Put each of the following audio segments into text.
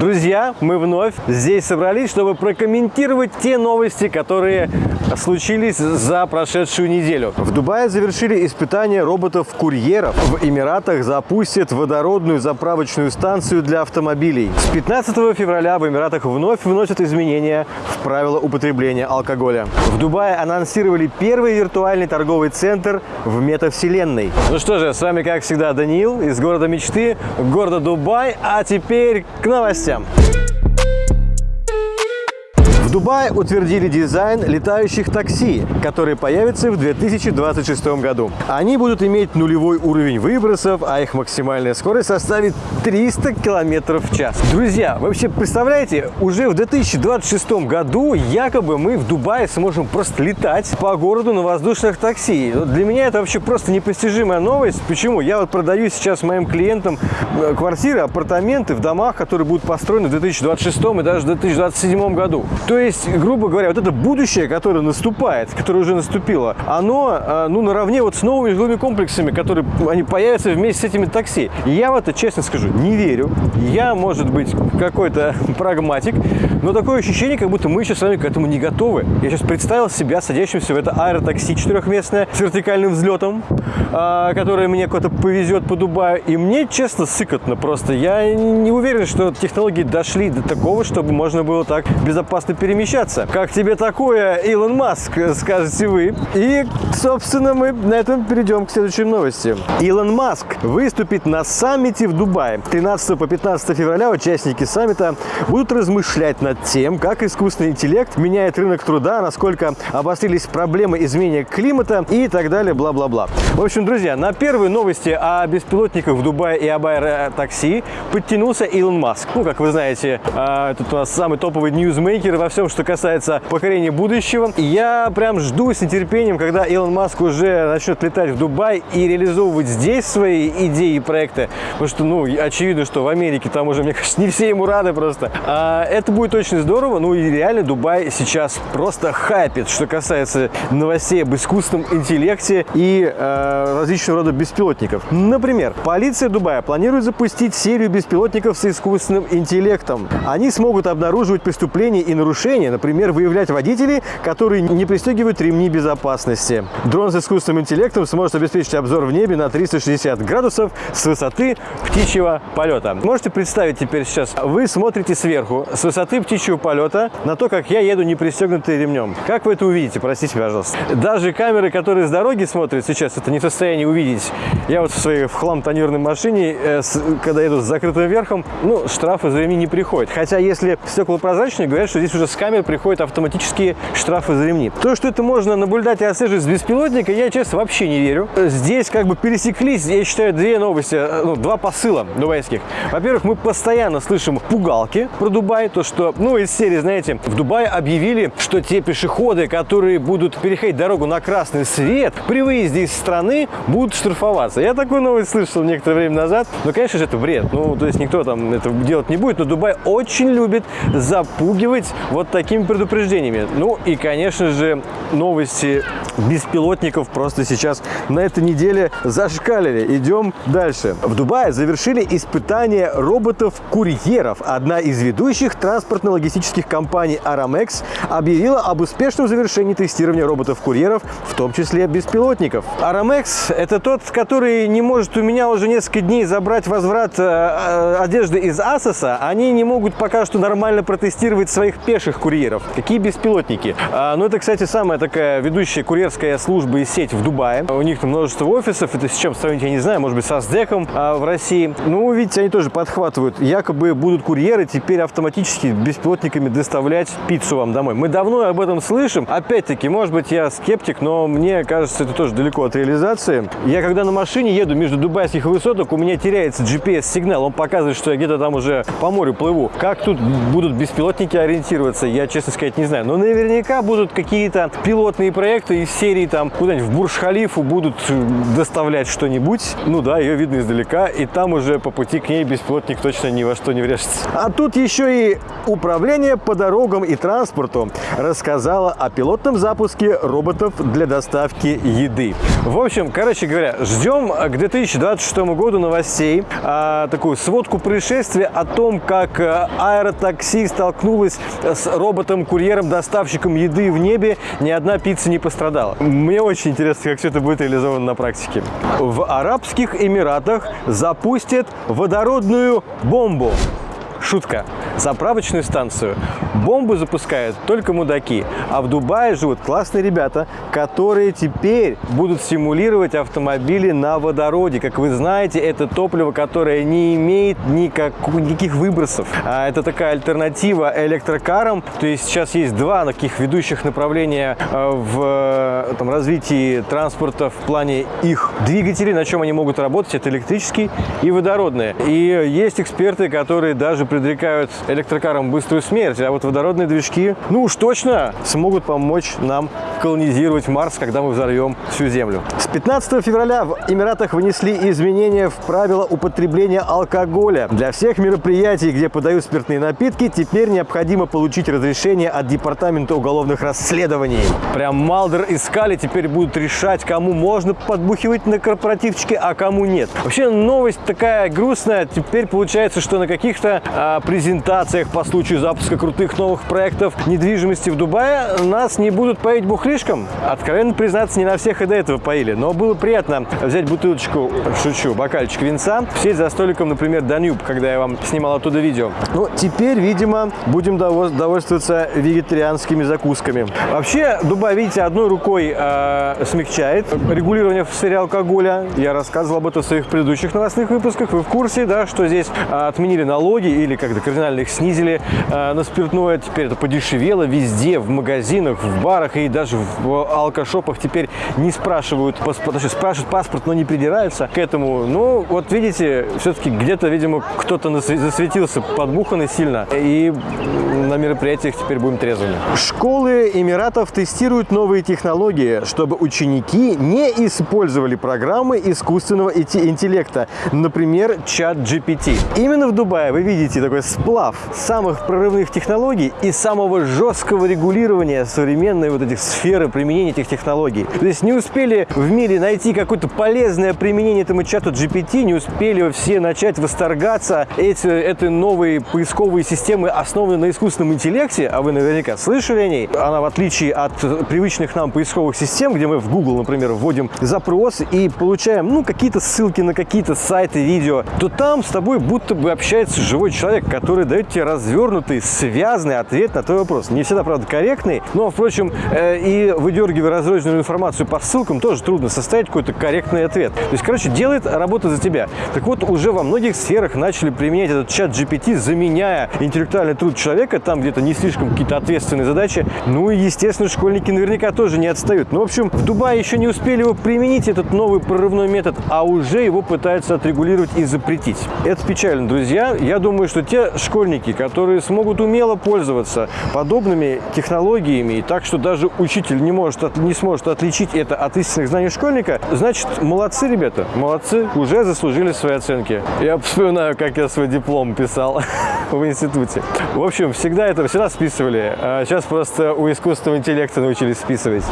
Друзья, мы вновь здесь собрались, чтобы прокомментировать те новости, которые случились за прошедшую неделю. В Дубае завершили испытания роботов-курьеров. В Эмиратах запустят водородную заправочную станцию для автомобилей. С 15 февраля в Эмиратах вновь вносят изменения в правила употребления алкоголя. В Дубае анонсировали первый виртуальный торговый центр в метавселенной. Ну что же, с вами, как всегда, Даниил из города мечты, города Дубай. А теперь к новостям. всем! В Дубае утвердили дизайн летающих такси, которые появятся в 2026 году. Они будут иметь нулевой уровень выбросов, а их максимальная скорость составит 300 км в час. Друзья, вы вообще представляете, уже в 2026 году якобы мы в Дубае сможем просто летать по городу на воздушных такси. Для меня это вообще просто непостижимая новость. Почему? Я вот продаю сейчас моим клиентам э, квартиры, апартаменты в домах, которые будут построены в 2026 и даже в 2027 году. То есть, грубо говоря, вот это будущее, которое наступает, которое уже наступило, оно, э, ну, наравне вот с новыми жилыми комплексами, которые, они появятся вместе с этими такси. Я в это, честно скажу, не верю. Я, может быть, какой-то прагматик, но такое ощущение, как будто мы еще с вами к этому не готовы. Я сейчас представил себя садящимся в это аэротакси четырехместное с вертикальным взлетом, э, которое мне куда-то повезет по Дубаю. И мне, честно, сыкотно просто. Я не уверен, что технологии дошли до такого, чтобы можно было так безопасно перемещаться. Как тебе такое, Илон Маск, скажете вы? И, собственно, мы на этом перейдем к следующей новости. Илон Маск выступит на саммите в Дубае. 13 по 15 февраля участники саммита будут размышлять над тем, как искусственный интеллект меняет рынок труда, насколько обострились проблемы изменения климата и так далее, бла-бла-бла. В общем, друзья, на первые новости о беспилотниках в Дубае и об аэротакси подтянулся Илон Маск. Ну, как вы знаете, а, этот у нас самый топовый ньюзмейкер во всем, что касается покорения будущего. Я прям жду с нетерпением, когда Илон Маск уже начнет летать в Дубай и реализовывать здесь свои идеи и проекты. Потому что, ну, очевидно, что в Америке там уже, мне кажется, не все ему рады просто. А, это будет очень здорово. Ну и реально Дубай сейчас просто хайпит, что касается новостей об искусственном интеллекте и э, различного рода беспилотников. Например, полиция Дубая планирует запустить серию беспилотников с искусственным интеллектом. Они смогут обнаруживать преступления и нарушения, например, выявлять водителей, которые не пристегивают ремни безопасности. Дрон с искусственным интеллектом сможет обеспечить обзор в небе на 360 градусов с высоты птичьего полета. Можете представить теперь сейчас, вы смотрите сверху с высоты птичьего полета на то, как я еду не пристегнутый ремнем. Как вы это увидите, простите, пожалуйста. Даже камеры, которые с дороги смотрят сейчас, это не в состоянии увидеть. Я вот в своей в хлам тонированной машине, э, с, когда еду с закрытым верхом, ну, штрафы за ремни не приходят. Хотя, если стекла прозрачные, говорят, что здесь уже камер приходят автоматические штрафы за ремни. То, что это можно наблюдать и отслеживать с беспилотника, я, честно, вообще не верю. Здесь как бы пересеклись, я считаю, две новости, э, ну, два посыла дубайских. Во-первых, мы постоянно слышим пугалки про Дубай, то, что, ну, из серии, знаете, в Дубае объявили, что те пешеходы, которые будут переходить дорогу на красный свет, при выезде из страны будут штрафоваться. Я такую новость слышал некоторое время назад, но, конечно же, это бред. Ну, то есть никто там это делать не будет, но Дубай очень любит запугивать вот такими предупреждениями. Ну и, конечно же, новости беспилотников просто сейчас на этой неделе зашкалили. Идем дальше. В Дубае завершили испытания роботов-курьеров. Одна из ведущих транспортно-логистических компаний Aramex объявила об успешном завершении тестирования роботов-курьеров, в том числе беспилотников. Aramex – это тот, который не может у меня уже несколько дней забрать возврат э, э, одежды из Асоса. Они не могут пока что нормально протестировать своих пеших курьеров. Какие беспилотники? А, ну, это, кстати, самая такая ведущая курьерская служба и сеть в Дубае. У них множество офисов. Это с чем сравнить, я не знаю. Может быть, со СДЭКом а, в России. Ну, видите, они тоже подхватывают. Якобы будут курьеры теперь автоматически беспилотниками доставлять пиццу вам домой. Мы давно об этом слышим. Опять-таки, может быть, я скептик, но мне кажется, это тоже далеко от реализации. Я когда на машине еду между дубайских высоток, у меня теряется GPS-сигнал. Он показывает, что я где-то там уже по морю плыву. Как тут будут беспилотники ориентироваться, я, честно сказать, не знаю. Но наверняка будут какие-то пилотные проекты из серии там куда-нибудь в Бурж-Халифу будут доставлять что-нибудь. Ну да, ее видно издалека, и там уже по пути к ней беспилотник точно ни во что не врежется. А тут еще и Управление по дорогам и транспорту рассказало о пилотном запуске роботов для доставки еды. В общем, короче говоря, ждем к 2026 году новостей, а, такую сводку происшествия о том, как а, аэротакси столкнулось с роботом-курьером-доставщиком еды в небе, ни одна пицца не пострадала. Мне очень интересно, как все это будет реализовано на практике. В Арабских Эмиратах запустят водородную бомбу. Шутка. Заправочную станцию бомбы запускают только мудаки. А в Дубае живут классные ребята, которые теперь будут симулировать автомобили на водороде. Как вы знаете, это топливо, которое не имеет никак, никаких выбросов. А это такая альтернатива электрокарам. То есть сейчас есть два таких ведущих направления э, в э, там, развитии транспорта в плане их двигателей, на чем они могут работать. Это электрический и водородные. И есть эксперты, которые даже предрекают электрокарам быструю смерть, а вот водородные движки, ну уж точно, смогут помочь нам колонизировать Марс, когда мы взорвем всю Землю. С 15 февраля в Эмиратах вынесли изменения в правила употребления алкоголя. Для всех мероприятий, где подают спиртные напитки, теперь необходимо получить разрешение от Департамента уголовных расследований. Прям Малдер и Скали теперь будут решать, кому можно подбухивать на корпоративчике, а кому нет. Вообще новость такая грустная. Теперь получается, что на каких-то а, презентациях по случаю запуска крутых новых проектов недвижимости в Дубае нас не будут поить бухлишком. Откровенно признаться, не на всех и до этого поили. Но было приятно взять бутылочку, шучу, бокальчик винца, сесть за столиком, например, Данюб, когда я вам снимал оттуда видео. Ну, теперь, видимо, будем довольствоваться вегетарианскими закусками. Вообще, Дубай, видите, одной рукой э, смягчает регулирование в сфере алкоголя. Я рассказывал об этом в своих предыдущих новостных выпусках. Вы в курсе, да, что здесь э, отменили налоги или как-то кардинально их снизили э, на спиртное. Теперь это подешевело везде, в магазинах, в барах и даже в алкошопах теперь не спрашивают точнее, спрашивают паспорт, но не придираются к этому. Ну, вот видите, все-таки где-то, видимо, кто-то засветился подбуханный сильно, и на мероприятиях теперь будем трезвыми. Школы Эмиратов тестируют новые технологии, чтобы ученики не использовали программы искусственного интеллекта, например, чат GPT. Именно в Дубае вы видите такой сплав самых прорывных технологий и самого жесткого регулирования современной вот этих сферы применения этих технологий. То есть не успели в мире найти какое-то полезное применение этому чату GPT, не успели все начать восторгаться эти, этой новой поисковой системы, основанной на искусственном интеллекте, а вы наверняка слышали о ней. Она, в отличие от привычных нам поисковых систем, где мы в Google, например, вводим запрос и получаем, ну, какие-то ссылки на какие-то сайты, видео, то там с тобой будто бы общается живой человек, который дает тебе развернутый, связанный ответ на твой вопрос. Не всегда, правда, корректный, но, впрочем, э, и выдергивая разрозненную информацию по ссылкам, тоже трудно составить какой-то корректный ответ. То есть, короче, делает работу за тебя. Так вот, уже во многих сферах начали применять этот чат GPT, заменяя интеллектуальный труд человека, там где-то не слишком какие-то ответственные задачи. Ну и, естественно, школьники наверняка тоже не отстают. Ну, в общем, в Дубае еще не успели его применить, этот новый прорывной метод, а уже его пытаются отрегулировать и запретить. Это печально, друзья. Я думаю, что те школьники, которые смогут умело пользоваться подобными технологиями, так что даже учитель не, может, не сможет отличить это от истинных знаний школьника, значит, молодцы, ребята, молодцы, уже заслужили свои оценки. Я вспоминаю, как я свой диплом писал в институте. В общем, всегда это всегда списывали, а сейчас просто у искусственного интеллекта научились списывать.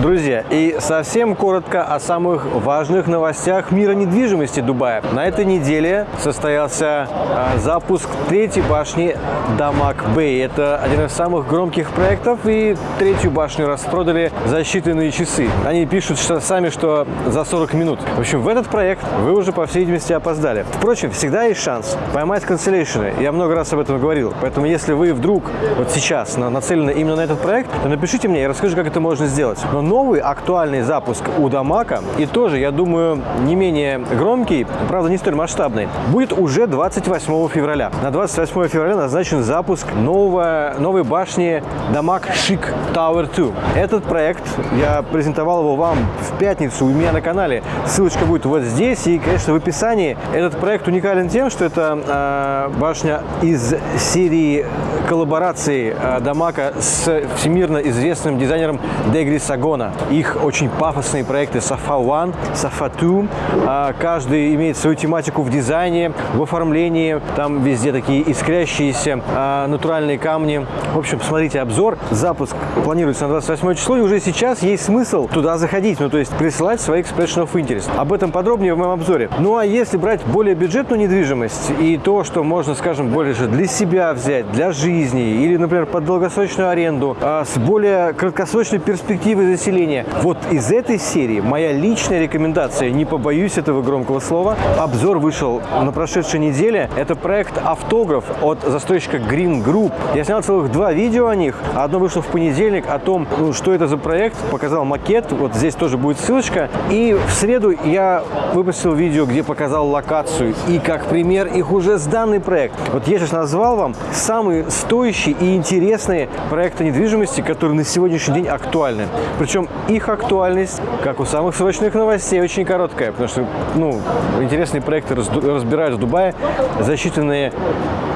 Друзья, и совсем коротко о самых важных новостях мира недвижимости Дубая. На этой неделе состоялся э, запуск третьей башни Дамак Бэй. Это один из самых громких проектов, и третью башню распродали за считанные часы. Они пишут что, сами, что за 40 минут. В общем, в этот проект вы уже, по всей видимости, опоздали. Впрочем, всегда есть шанс поймать канцеляшены. Я много раз об этом говорил. Поэтому, если вы вдруг вот сейчас нацелены именно на этот проект, то напишите мне, я расскажу, как это можно сделать. Но новый актуальный запуск у Дамака, и тоже, я думаю, не менее громкий, правда, не столь масштабный, будет уже 28 февраля. На 28 февраля назначен запуск нового, новой башни Дамак Шик Tower 2. Этот проект, я презентовал его вам в пятницу у меня на канале. Ссылочка будет вот здесь и, конечно, в описании. Этот проект уникален тем, что это э, башня из серии коллаборации э, Дамака с всемирно известным дизайнером Дегри Сагон региона. Их очень пафосные проекты Safa One, Safa Two. А, каждый имеет свою тематику в дизайне, в оформлении. Там везде такие искрящиеся а, натуральные камни. В общем, посмотрите обзор. Запуск планируется на 28 число, и уже сейчас есть смысл туда заходить, ну то есть присылать свои expression of interest. Об этом подробнее в моем обзоре. Ну а если брать более бюджетную недвижимость и то, что можно, скажем, больше для себя взять, для жизни или, например, под долгосрочную аренду, а с более краткосрочной перспективой заселения, вот из этой серии моя личная рекомендация, не побоюсь этого громкого слова, обзор вышел на прошедшей неделе. Это проект «Автограф» от застройщика Green Group. Я снял целых два видео о них. Одно вышло в понедельник о том, ну, что это за проект, показал макет, вот здесь тоже будет ссылочка. И в среду я выпустил видео, где показал локацию и как пример их уже сданный проект. Вот я сейчас назвал вам самые стоящие и интересные проекты недвижимости, которые на сегодняшний день актуальны. Причем их актуальность, как у самых срочных новостей, очень короткая, потому что ну, интересные проекты разбирают в Дубае за считанные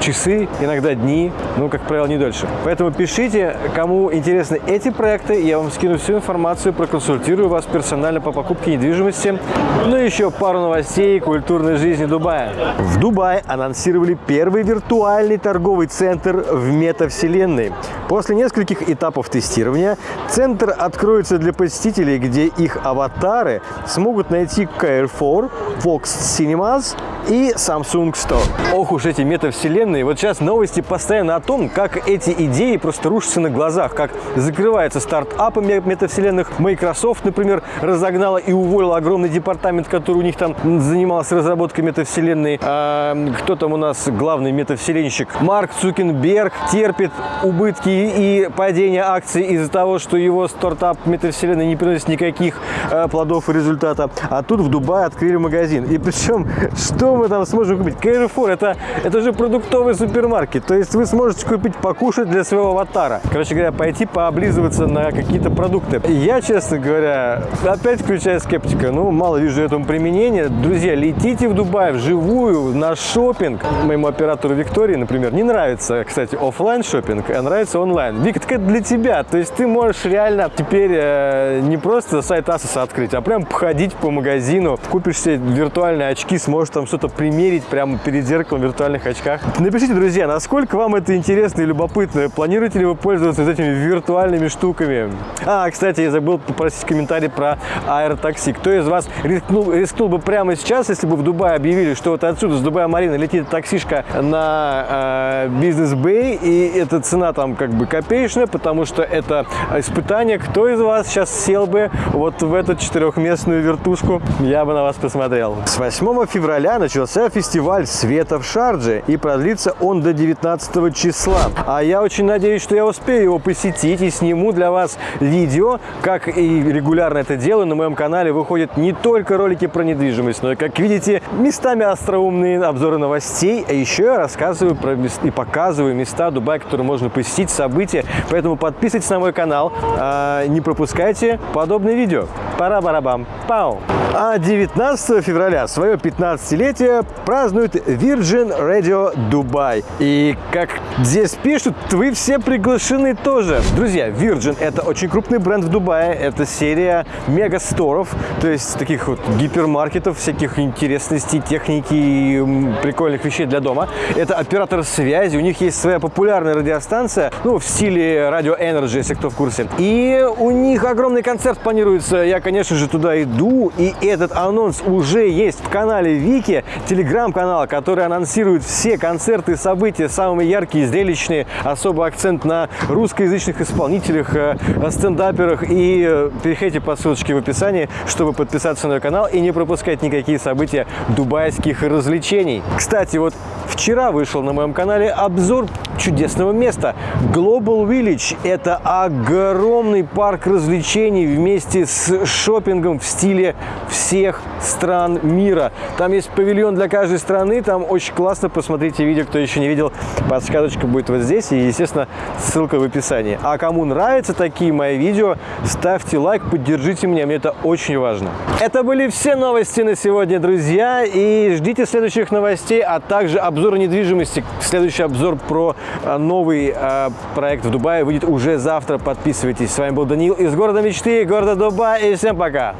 часы, иногда дни, ну, как правило, не дольше. Поэтому пишите, кому интересны эти проекты, я вам скину всю информацию, проконсультирую вас персонально по покупке недвижимости. Ну и еще пару новостей культурной жизни Дубая. В Дубае анонсировали первый виртуальный торговый центр в метавселенной. После нескольких этапов тестирования центр откроется для посетителей, где их аватары смогут найти Carrefour, Fox Cinemas и Samsung Store. Ох уж эти метавселенные. Вот сейчас новости постоянно о том, как эти идеи просто рушатся на глазах, как закрываются стартапы метавселенных. Microsoft, например, разогнала и уволила огромный департамент, который у них там занимался разработкой метавселенной. А, кто там у нас главный метавселенщик? Марк Цукенберг терпит убытки и падение акций из-за того, что его стартап метавселенной не приносит никаких а, плодов и результата. А тут в Дубае открыли магазин. И причем, что мы там сможем купить? Carrefour, это, это же продуктовый супермаркет. То есть вы сможете купить покушать для своего аватара. Короче говоря, пойти пооблизываться на какие-то продукты. Я, честно говоря, опять включаю скептика. Ну, мало вижу этому применения. Друзья, летите в Дубай вживую на шопинг. Моему оператору Виктории, например, не нравится, кстати, офлайн шопинг, а нравится онлайн. Вик, так это для тебя. То есть ты можешь реально теперь э, не просто сайт Asus открыть, а прям походить по магазину, купишь себе виртуальные очки, сможешь там что-то примерить прямо перед зеркалом в виртуальных очках. Напишите, друзья, насколько вам это интересно и любопытно. Планируете ли вы пользоваться этими виртуальными штуками? А, кстати, я забыл попросить комментарий про аэротакси. Кто из вас рискнул, рискнул бы прямо сейчас, если бы в Дубае объявили, что вот отсюда, с Дубая Марина, летит таксишка на э, бизнес-бэй, и эта цена там как бы копеечная, потому что это испытание. Кто из вас сейчас сел бы вот в эту четырехместную вертушку? Я бы на вас посмотрел. С 8 февраля начался фестиваль света в Шардже, и продлится он до 19 числа. А я очень надеюсь, что я успею его посетить и сниму для вас видео, как и регулярно это делаю. На моем канале выходят не только ролики про недвижимость, но и, как видите, местами остроумные обзоры новостей, а еще я рассказываю про и показываю места Дубая, которые можно посетить, события. Поэтому подписывайтесь на мой канал, а, не пропускайте подобные видео. Пора-барабам. Пау! А 19 февраля свое 15-летие празднует Virgin Radio Dubai. И как здесь пишут, вы все приглашены тоже. Друзья, Virgin это очень крупный бренд в Дубае. Это серия мега-сторов, то есть таких вот гипермаркетов, всяких интересностей, техники и прикольных вещей для дома. Это оператор связи, у них есть своя популярная радиостанция, ну, в стиле Radio Energy, если кто в курсе. И у них огромный концерт планируется. Я, конечно же, туда иду, и этот анонс уже есть в канале Вики, телеграм-канал, который анонсирует все концерты события, самые яркие, зрелищные, особый акцент на русскоязычных исполнителях, э, стендаперах. И э, переходите по ссылочке в описании, чтобы подписаться на мой канал и не пропускать никакие события дубайских развлечений. Кстати, вот вчера вышел на моем канале обзор чудесного места. Global Village – это огромный парк развлечений вместе с шопингом в стиле всех стран мира. Там есть павильон для каждой страны, там очень классно. Посмотрите видео, кто еще не видел, подсказочка будет вот здесь и, естественно, ссылка в описании. А кому нравятся такие мои видео, ставьте лайк, поддержите меня, мне это очень важно. Это были все новости на сегодня, друзья, и ждите следующих новостей, а также обзора недвижимости. Следующий обзор про Новый а, проект в Дубае выйдет уже завтра. Подписывайтесь. С вами был Даниил из города мечты, города Дубай. И всем пока!